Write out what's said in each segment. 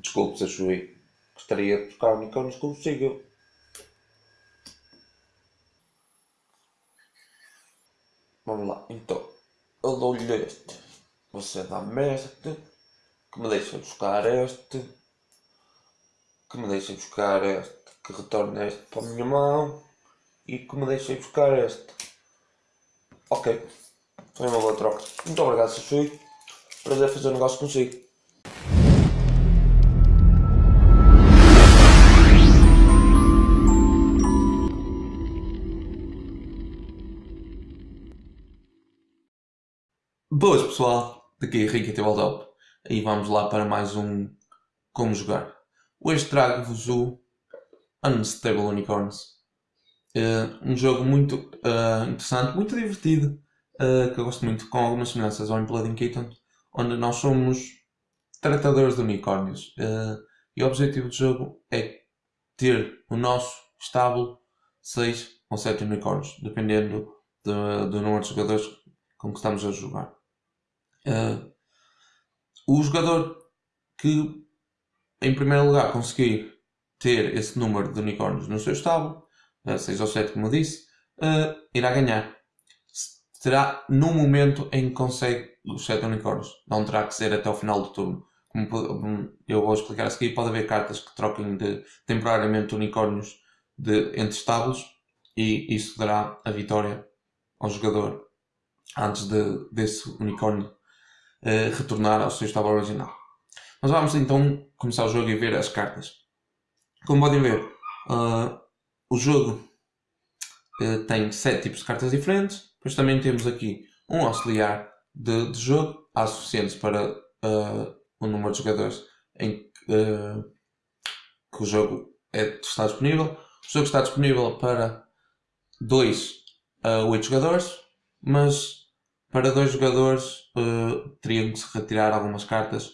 Desculpe se achei. Gostaria de buscar unicórnios consigo. Vamos lá, então. Eu dou-lhe este. Você dá-me este. Que me deixa buscar este. Que me deixa buscar este. Que retorne este para a minha mão. E que me deixa buscar este. Ok. Foi uma boa troca. Muito obrigado, Sashui. Prazer fazer um negócio consigo. Boas pessoal, daqui é Henrique Tabletop e vamos lá para mais um Como Jogar. Hoje trago-vos o Unstable Unicorns. Uh, um jogo muito uh, interessante, muito divertido, uh, que eu gosto muito, com algumas semelhanças ao Imploding Kitten, onde nós somos tratadores de unicórnios. e o objetivo do jogo é ter o nosso estábulo 6 ou 7 unicórnios, dependendo do, do número de jogadores com que estamos a jogar. Uh, o jogador que, em primeiro lugar, conseguir ter esse número de unicórnios no seu estábulo, uh, 6 ou 7, como disse, uh, irá ganhar. Será no momento em que consegue os 7 unicórnios. Não terá que ser até o final do turno. Como eu vou explicar a seguir, pode haver cartas que troquem de, temporariamente unicórnios de, entre estábulos e isso dará a vitória ao jogador antes de, desse unicórnio retornar ao seu estado original. Mas vamos então começar o jogo e ver as cartas. Como podem ver, uh, o jogo uh, tem 7 tipos de cartas diferentes. Depois também temos aqui um auxiliar de, de jogo, há suficientes para o número de jogadores em que, que o jogo é, está disponível. O jogo está disponível para 2 a 8 jogadores, mas para dois jogadores uh, teriam que se retirar algumas cartas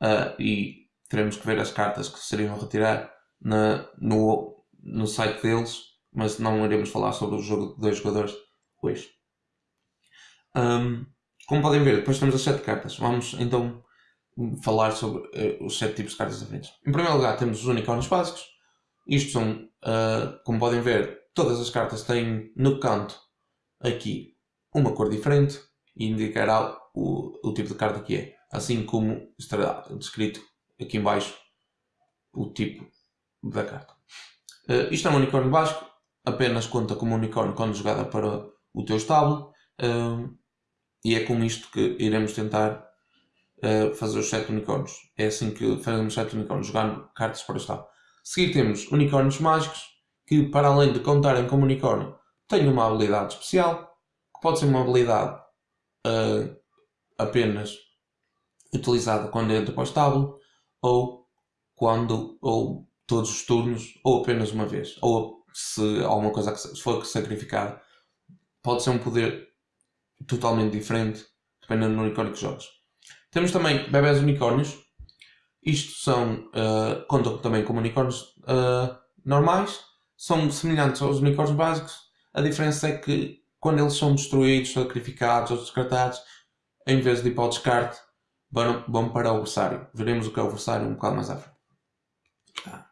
uh, e teremos que ver as cartas que seriam retirar na, no, no site deles, mas não iremos falar sobre o jogo de dois jogadores hoje. Um, como podem ver, depois temos as sete cartas. Vamos então falar sobre uh, os sete tipos de cartas diferentes. Em primeiro lugar temos os unicórnios básicos. Isto são, como podem ver, todas as cartas têm no canto aqui uma cor diferente e indicará o, o tipo de carta que é, assim como estará descrito aqui embaixo o tipo da carta. Uh, isto é um unicórnio básico, apenas conta como unicórnio quando jogada para o teu estábulo uh, e é com isto que iremos tentar uh, fazer os 7 unicórnios. É assim que fazemos 7 unicórnios, jogando cartas para o estábulo. Seguir temos unicórnios mágicos, que para além de contarem como unicórnio, têm uma habilidade especial, que pode ser uma habilidade uh, apenas utilizada quando entra para o estábulo ou quando ou todos os turnos ou apenas uma vez ou se alguma coisa que for sacrificada. Pode ser um poder totalmente diferente dependendo do unicórnio que jogas. Temos também bebés unicórnios. Isto são uh, contam também como unicórnios uh, normais. São semelhantes aos unicórnios básicos. A diferença é que quando eles são destruídos, sacrificados ou descartados, em vez de ir para o descarte, vão, para o adversário. Veremos o que é o adversário um bocado mais à frente. Ah.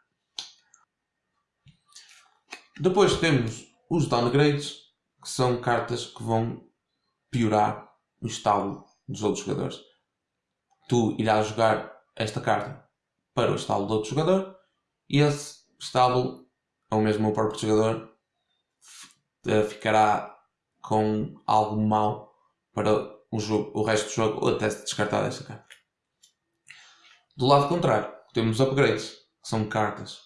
Depois temos os downgrades, que são cartas que vão piorar o estado dos outros jogadores. Tu irás jogar esta carta para o estado do outro jogador e esse estado, ou mesmo o próprio jogador, eh, ficará com algo mau para o, jogo, o resto do jogo ou até se descartar desta carta. Do lado contrário, temos upgrades, que são cartas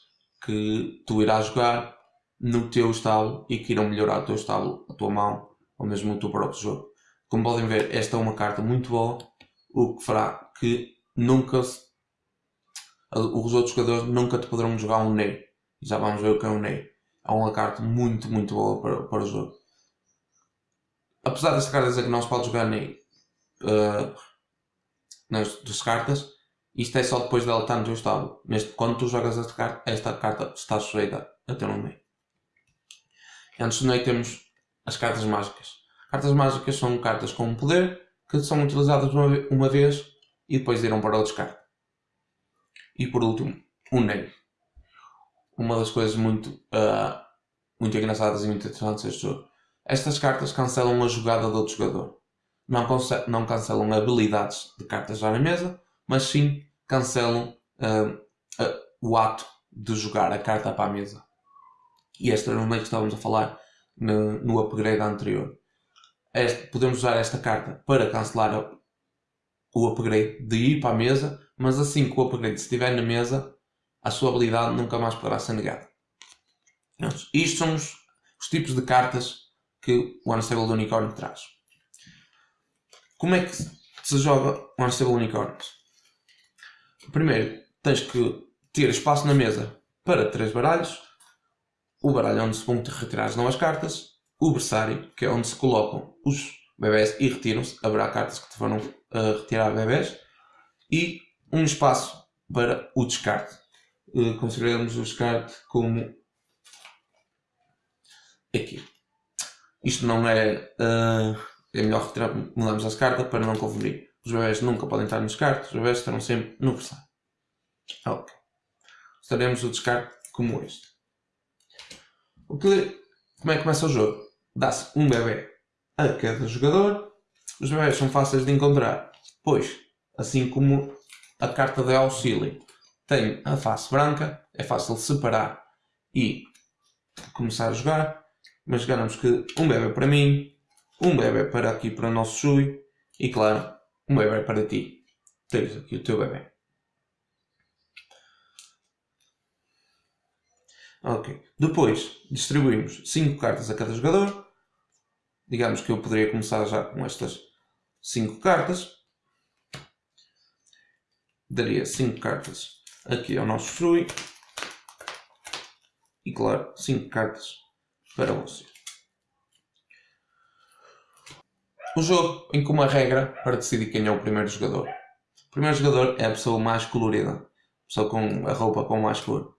que tu irás jogar no teu estábulo e que irão melhorar o teu estábulo, a tua mão ou mesmo o teu próprio jogo. Como podem ver, esta é uma carta muito boa, o que fará que nunca os outros jogadores nunca te poderão jogar um Ney. Já vamos ver o que é um Ney. É uma carta muito, muito boa para, para o jogo apesar desta carta dizer que não se pode jogar nem uh, nas das cartas, isto é só depois dela estar no teu estado. Neste, quando tu jogas esta carta, esta carta está sujeita a ter um meio. Antes do meio temos as cartas mágicas. Cartas mágicas são cartas com poder que são utilizadas uma, uma vez e depois irão para o descarte. E por último, o Ney. Uma das coisas muito, uh, muito engraçadas e muito interessantes deste jogo. Estas cartas cancelam a jogada do outro jogador. Não, não cancelam habilidades de cartas já na mesa, mas sim cancelam uh, uh, o ato de jogar a carta para a mesa. E esta era uma que estávamos a falar no, no upgrade anterior. Este, podemos usar esta carta para cancelar o upgrade de ir para a mesa, mas assim que o upgrade estiver na mesa, a sua habilidade nunca mais poderá ser negada. Isto são os, os tipos de cartas que o Unstable Unicorn traz. Como é que se joga o Unstable Unicorn? Primeiro, tens que ter espaço na mesa para três baralhos. O baralho onde se vão retirar as novas cartas. O berçário, que é onde se colocam os bebés e retiram-se. Haverá cartas que te foram uh, retirar bebés. E um espaço para o descarte. Uh, consideramos o descarte como aqui. Isto não é. Uh, é melhor retirar, mudamos as cartas para não confundir. Os bebés nunca podem estar nos descarte, os bebés estarão sempre no berçário. Ok. Estaremos o descarte como este. O que, como é que começa o jogo? Dá-se um bebê a cada jogador. Os bebés são fáceis de encontrar, pois, assim como a carta de auxílio tem a face branca, é fácil separar e começar a jogar. Mas ganhamos que um bebê para mim, um bebê para aqui para o nosso Shui e claro, um bebê para ti. Tens aqui o teu bebê. Ok. Depois distribuímos 5 cartas a cada jogador. Digamos que eu poderia começar já com estas 5 cartas. Daria 5 cartas aqui ao nosso Shui. E claro, 5 cartas para você. O jogo em que uma regra para decidir quem é o primeiro jogador. O primeiro jogador é a pessoa mais colorida, a pessoa com a roupa com mais cor.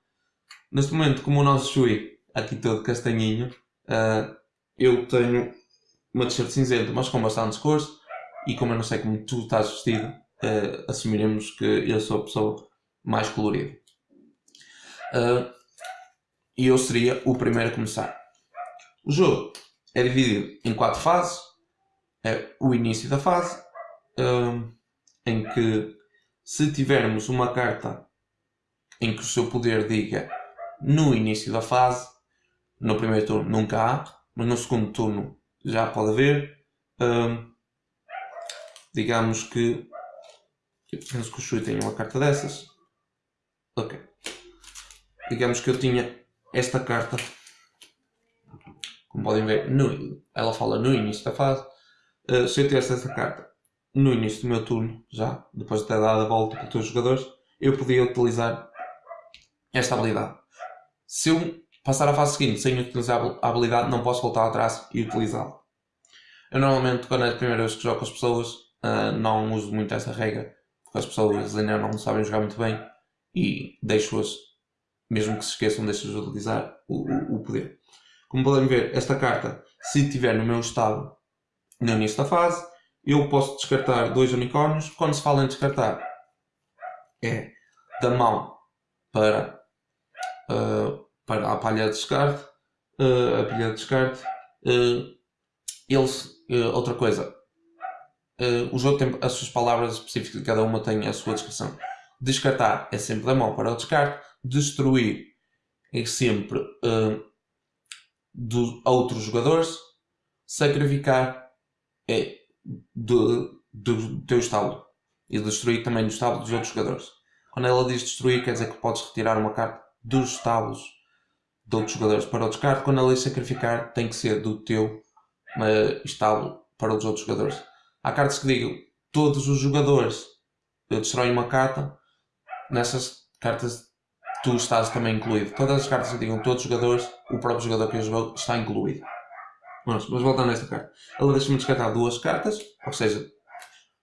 Neste momento, como o nosso Shui, aqui todo castanhinho, uh, eu tenho uma t-shirt cinzenta, mas com bastantes cores, e como eu não sei como tu estás vestido, uh, assumiremos que eu sou a pessoa mais colorida. Uh, e eu seria o primeiro a começar. O jogo é dividido em quatro fases. É o início da fase, em que se tivermos uma carta em que o seu poder diga no início da fase. No primeiro turno nunca há, mas no segundo turno já pode haver. Um, digamos que. Eu penso que o Shui tem uma carta dessas. Ok. Digamos que eu tinha esta carta. Como podem ver, no, ela fala no início da fase. Uh, se eu tivesse esta carta no início do meu turno, já, depois de ter dado a volta para os jogadores, eu podia utilizar esta habilidade. Se eu passar a fase seguinte sem utilizar a habilidade, não posso voltar atrás e utilizá-la. Eu normalmente, quando é a primeira vez que jogo com as pessoas, uh, não uso muito essa regra, porque as pessoas ainda não sabem jogar muito bem e deixo-as, mesmo que se esqueçam, deixo-as utilizar o, o, o, poder. Como podem ver, esta carta, se estiver no meu estado no início da fase, eu posso descartar dois unicórnios. Quando se fala em descartar, é da mão para uh, para a palha de descarte, uh, a pilha de descarte. Uh, eles, outra coisa, o jogo tem as suas palavras específicas, cada uma tem a sua descrição. Descartar é sempre da mão para o descarte, destruir é sempre dos outros jogadores, sacrificar é do, do teu estábulo e destruir também do estábulo dos outros jogadores. Quando ela diz destruir, quer dizer que podes retirar uma carta dos estábulos de outros jogadores para o descarte, quando a lei sacrificar tem que ser do teu uh, estábulo para os outros jogadores. Há cartas que digam todos os jogadores destroem uma carta, nessas cartas tu estás também incluído. Todas as cartas que digam todos os jogadores, o próprio jogador que jogou está incluído. Mas, mas voltando a esta carta, ela deixa-me descartar duas cartas, ou seja,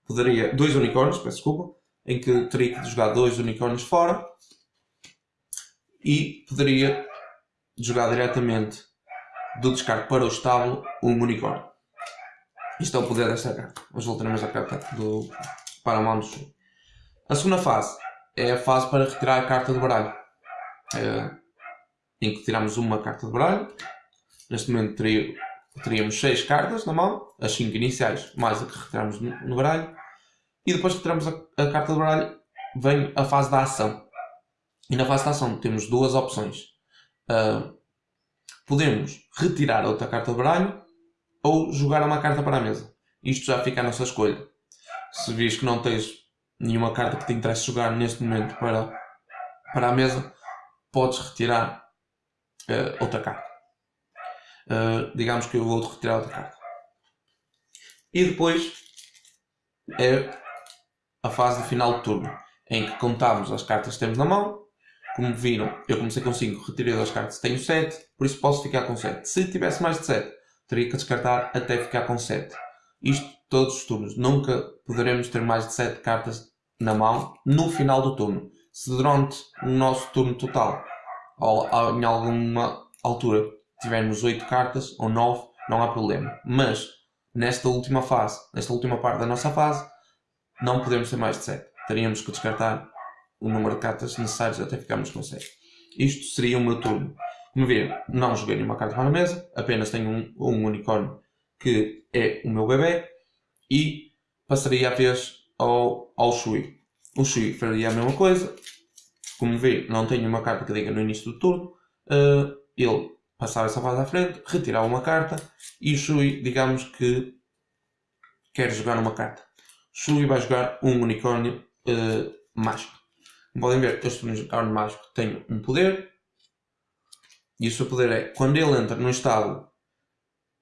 poderia. dois unicórnios, peço desculpa, em que teria que jogar dois unicórnios fora e poderia jogar diretamente do descarte para o estábulo um unicórnio. Isto é o poder desta carta. Hoje voltaremos à carta do Paramount A segunda fase é a fase para retirar a carta do baralho. Uh, em que tiramos uma carta do baralho. Neste momento teríamos 6 cartas na mão, as 5 iniciais, mais a que retiramos no, baralho. E depois que retiramos a, a carta do baralho, vem a fase da ação. E na fase da ação temos duas opções. Uh, podemos retirar outra carta do baralho ou jogar uma carta para a mesa. Isto já fica à nossa escolha. Se vês que não tens nenhuma carta que te interesse jogar neste momento para, para a mesa, podes retirar uh, outra carta. Uh, digamos que eu vou retirar outra carta. E depois é a fase de final de turno, em que contamos as cartas que temos na mão. Como viram, eu comecei com 5, retirei duas cartas, tenho 7, por isso posso ficar com 7. Se tivesse mais de 7, teria que descartar até ficar com 7. Isto todos os turnos. Nunca poderemos ter mais de 7 cartas na mão no final do turno. Se durante o nosso turno total, ou em alguma altura, tivermos 8 cartas ou 9, não há problema. Mas nesta última fase, nesta última parte da nossa fase, não podemos ter mais de 7. Teríamos que descartar o número de cartas necessárias até ficarmos com 7. Isto seria o meu turno. Como vê, não joguei nenhuma carta para a mesa, apenas tenho um, um unicórnio que é o meu bebê e passaria a vez ao, ao Shui. O Shui faria a mesma coisa. Como vê, não tenho uma carta que diga no início do turno. Uh, ele passava essa fase à frente, retirava uma carta e o Shui, digamos que quer jogar uma carta. Shui vai jogar um unicórnio uh, mágico. Como podem ver, este unicórnio mágico tem um poder. E o seu poder é, quando ele entra no estábulo,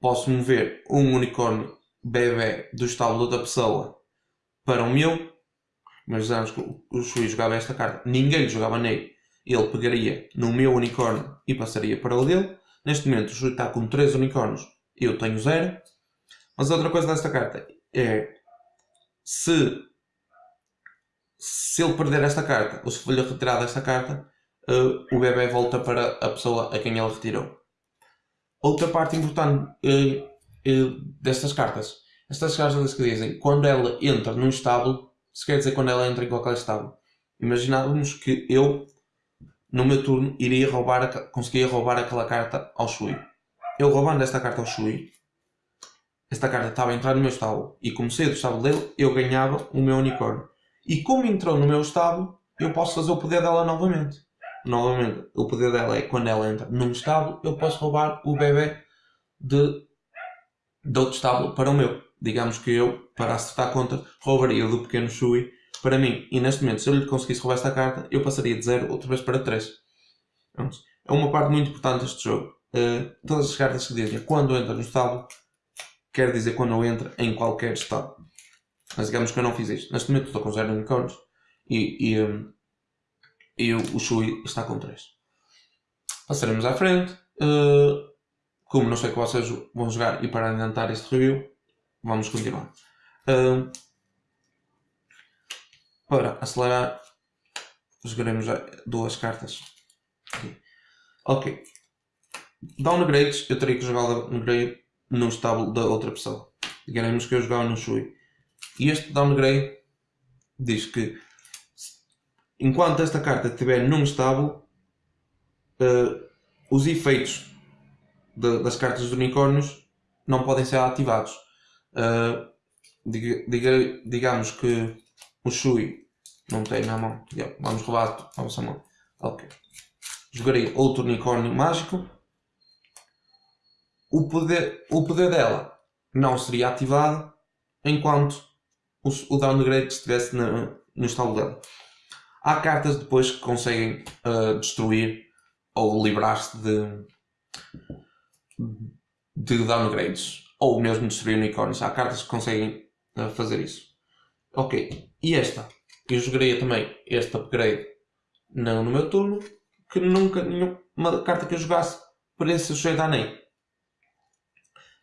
posso mover um unicórnio bebê do estábulo da pessoa para o meu. Mas antes que o Shui jogava esta carta, ninguém lhe jogava nele. Ele pegaria no meu unicórnio e passaria para o dele. Neste momento o Shui está com 3 unicórnios, eu tenho 0. Mas outra coisa desta carta é se, se ele perder esta carta ou se for-lhe retirada esta carta, uh, o bebê volta para a pessoa a quem ele retirou. Outra parte importante uh, uh, destas cartas, estas cartas que dizem quando ela entra num estábulo, se quer dizer quando ela entra em qualquer estábulo. Imaginávamos que eu, no meu turno, iria roubar, conseguia roubar aquela carta ao Shui. Eu roubando esta carta ao Shui, esta carta estava a entrar no meu estábulo e como saí do estábulo dele, eu ganhava o meu unicórnio. E como entrou no meu estábulo, eu posso fazer o poder dela novamente. Novamente, o poder dela é quando ela entra num estábulo, eu posso roubar o bebê de, de outro estábulo para o meu. Digamos que eu, para acertar a conta, roubaria do pequeno Shui para mim. E neste momento, se eu lhe conseguisse roubar esta carta, eu passaria de 0 outra vez para 3. É uma parte muito importante deste jogo. Uh, todas as cartas que dizem quando entra no estábulo, quer dizer quando entra em qualquer estado. Mas digamos que eu não fiz isto. Neste momento estou com 0 unicórnios e, e, um, e o Shui está com 3. Passaremos à frente. Uh, como não sei que vocês vão jogar e para adiantar este review, vamos continuar. Para acelerar, jogaremos duas cartas. Ok. Downgrades, eu teria que jogar downgrade no estábulo da outra pessoa. Digamos que eu jogava no Shui. E este downgrade diz que enquanto esta carta estiver num estábulo, uh, os efeitos de, das cartas dos unicórnios não podem ser ativados. Uh, diga, diga, digamos que o Shui não tem na mão. Vamos roubar a vossa mão. Ok. Jogarei outro unicórnio mágico o poder, o poder dela não seria ativado enquanto o, o downgrade estivesse no, no estado dela. Há cartas depois que conseguem uh, destruir ou livrar-se de, de downgrades ou mesmo destruir unicórnios. Há cartas que conseguem uh, fazer isso. Ok, e esta? Eu jogaria também este upgrade no, no meu turno que nunca nenhuma carta que eu jogasse pareça sujeita a nem.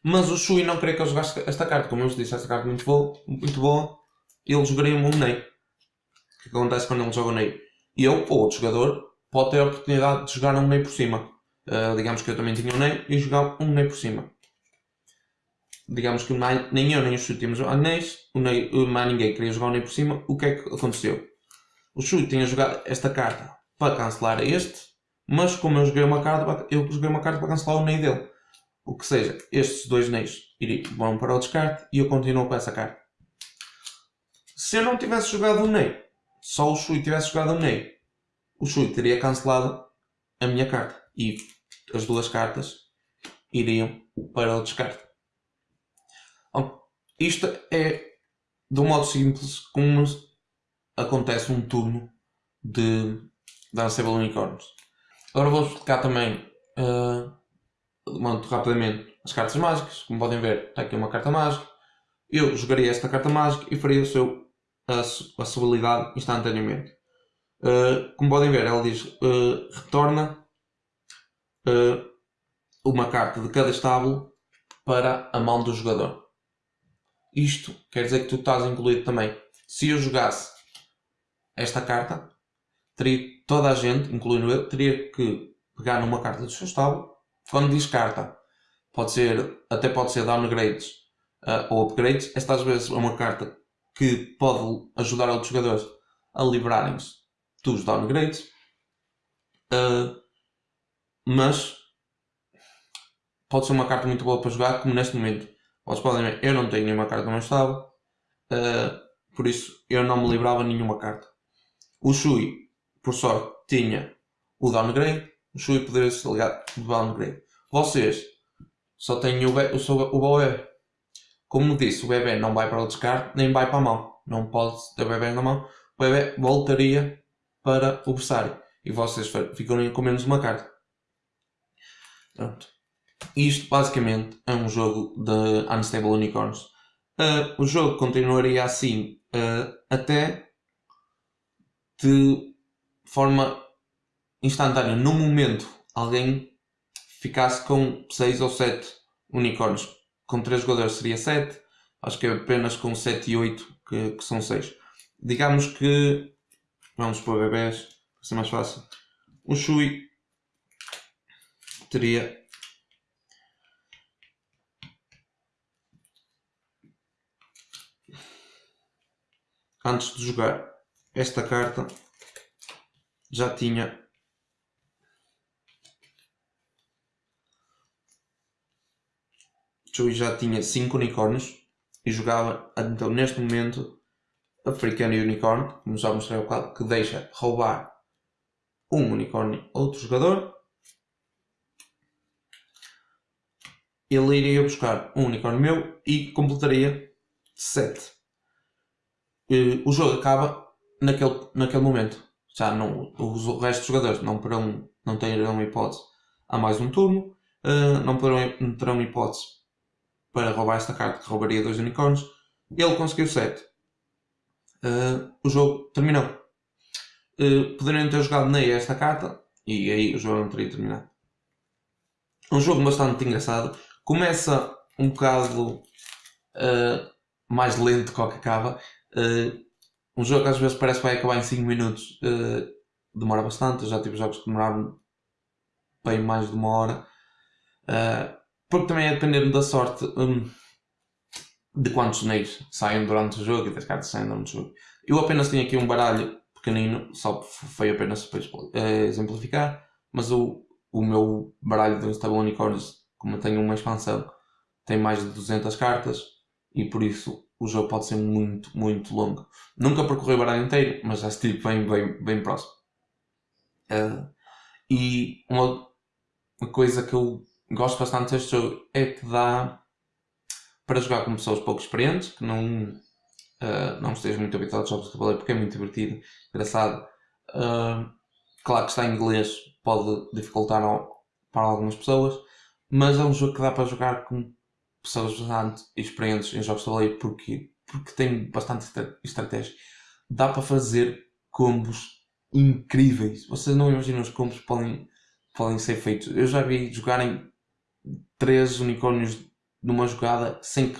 Mas o Shui não queria que eu jogasse esta carta. Como eu vos disse, esta carta é muito boa, muito boa. Ele jogaria um Ney. O que acontece quando ele joga um Ney? Eu, ou outro jogador, pode ter a oportunidade de jogar um Ney por cima. Uh, digamos que eu também tinha um Ney e jogava um Ney por cima. Digamos que nem eu nem o Shui tínhamos anéis, o Ney, mais ninguém queria jogar um Ney por cima. O que é que aconteceu? o Shui tinha jogado esta carta para cancelar este, mas como eu joguei uma carta, eu joguei uma carta para cancelar o Ney dele. O que seja, estes dois Neys vão para o descarte e eu continuo com essa carta. Se eu não tivesse jogado o Ney, só o Shui tivesse jogado o Ney, o Shui teria cancelado a minha carta e as duas cartas iriam para o descarte. Isto é de um modo simples como acontece um turno de Danceable Unicorns. Agora vou explicar também uh, muito rapidamente as cartas mágicas. Como podem ver, está aqui uma carta mágica. Eu jogaria esta carta mágica e faria o seu, a, a sua habilidade instantaneamente. Uh, como podem ver, ela diz uh, retorna uma carta de cada estábulo para a mão do jogador. Isto quer dizer que tu estás incluído também. Se eu jogasse esta carta, teria toda a gente, incluindo eu, teria que pegar numa carta do seu estábulo. Quando diz carta, pode ser, até pode ser downgrades uh, ou upgrades. Esta às vezes é uma carta que pode ajudar outros jogadores a livrarem-se dos downgrades. Uh, mas pode ser uma carta muito boa para jogar, como neste momento. Vocês podem ver, eu não tenho nenhuma carta meu estado, uh, por isso eu não me livrava nenhuma carta. O Shui, por sorte, tinha o downgrade, o Shui poderia ser ligado do downgrade. Vocês só têm o, o, o bebê. Como disse, o bebê não vai para o descarte, nem vai para a mão. Não pode ter o bebê na mão. O bebê voltaria para o berçário. E vocês ficam com menos uma carta. Pronto. Isto basicamente é um jogo de Unstable Unicorns. Uh, o jogo continuaria assim uh, até de forma instantânea. No momento, alguém ficasse com 6 ou 7 unicórnios. Com 3 jogadores seria 7. Acho que é apenas com 7 e 8 que, que são 6. Digamos que. Vamos para bebés, para ser mais fácil. O Shui teria antes de jogar esta carta já tinha Joey já tinha 5 unicórnios e jogava então neste momento African Unicorn, como já mostrei ao quadro, que deixa roubar um unicórnio a outro jogador. Ele iria buscar um unicórnio meu e completaria 7 o jogo acaba naquele, naquele momento. Já não, o resto dos jogadores não, poderão, não terão hipótese a mais um turno, uh, não, poderão, não terão hipótese para roubar esta carta que roubaria dois unicórnios. Ele conseguiu 7. Uh, eh, o jogo terminou. Uh, poderiam ter jogado nem esta carta e aí o jogo não teria terminado. Um jogo bastante engraçado. Começa um bocado mais lento que o que acaba. Uh, um jogo que às vezes parece que vai acabar em 5 minutos uh, demora bastante. Eu já tive jogos que demoraram bem mais de uma hora. Uh, porque também é dependendo da sorte um, de quantos neis saem durante o jogo e das cartas saem durante o jogo. Eu apenas tinha aqui um baralho pequenino, só foi apenas para exemplificar, mas o, o meu baralho de Unstable Unicorns, como eu tenho uma expansão, tem mais de 200 cartas e por isso o jogo pode ser muito, muito longo. Nunca percorri o baralho inteiro, mas já estive bem, bem, bem próximo. Uh, e uma, uma, coisa que eu gosto bastante deste jogo é que dá para jogar com pessoas pouco experientes, que não, uh, não estejam muito habituados a jogos de tabuleiro, porque é muito divertido, engraçado. Uh, claro que está em inglês, pode dificultar para algumas pessoas, mas é um jogo que dá para jogar com pessoas bastante experientes em jogos de tabuleiro porque, porque tem bastante estratégia. Dá para fazer combos incríveis. Vocês não imaginam os combos que podem, podem ser feitos. Eu já vi jogarem três unicórnios numa jogada sem que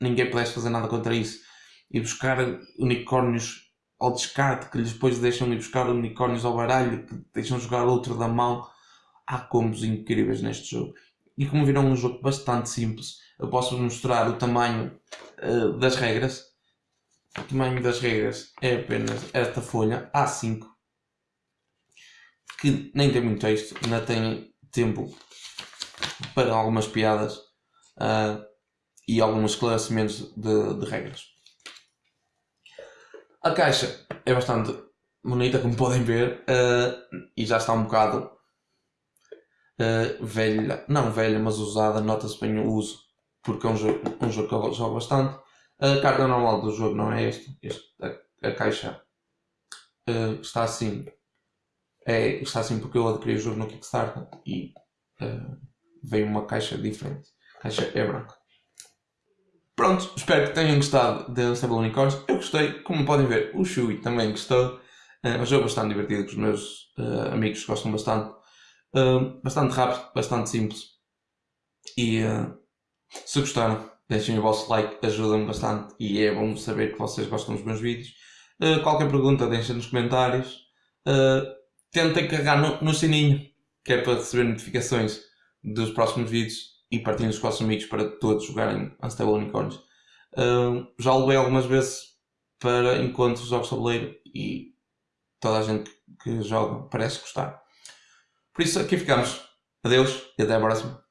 ninguém pudesse fazer nada contra isso. E buscar unicórnios ao descarte que depois deixam ir buscar unicórnios ao baralho que deixam jogar outro da mão. Há combos incríveis neste jogo. E como viram um jogo bastante simples, eu posso mostrar o tamanho uh, das regras. o tamanho das regras é apenas esta folha A5 que nem tem muito texto, ainda tem tempo para algumas piadas uh, e alguns esclarecimentos de, de, regras. A caixa é bastante bonita, como podem ver, uh, e já está um bocado uh, velha, não velha, mas usada, nota-se bem o uso, porque é um jogo, um jogo que eu jogo bastante. A carta normal do jogo não é este, este a, a caixa está assim é, está assim porque eu adquiri o jogo no Kickstarter e uh, veio uma caixa diferente. A caixa é branca. Pronto, espero que tenham gostado de Unstable Unicorns. Eu gostei, como podem ver, o Shui também gostou. Uh, é um jogo bastante divertido que os meus uh, amigos gostam bastante. Uh, bastante rápido, bastante simples. E se gostaram, deixem o vosso like, ajuda-me bastante e é bom saber que vocês gostam dos meus vídeos. qualquer pergunta, deixem nos comentários. Uh, tentem carregar no, no sininho, que é para receber notificações dos próximos vídeos e partilhem os amigos para todos jogarem Unstable Unicorns. Uh, já levei algumas vezes para encontros de jogos de tabuleiro e toda a gente que joga parece gostar. Por isso aqui ficamos. Adeus e até a próxima.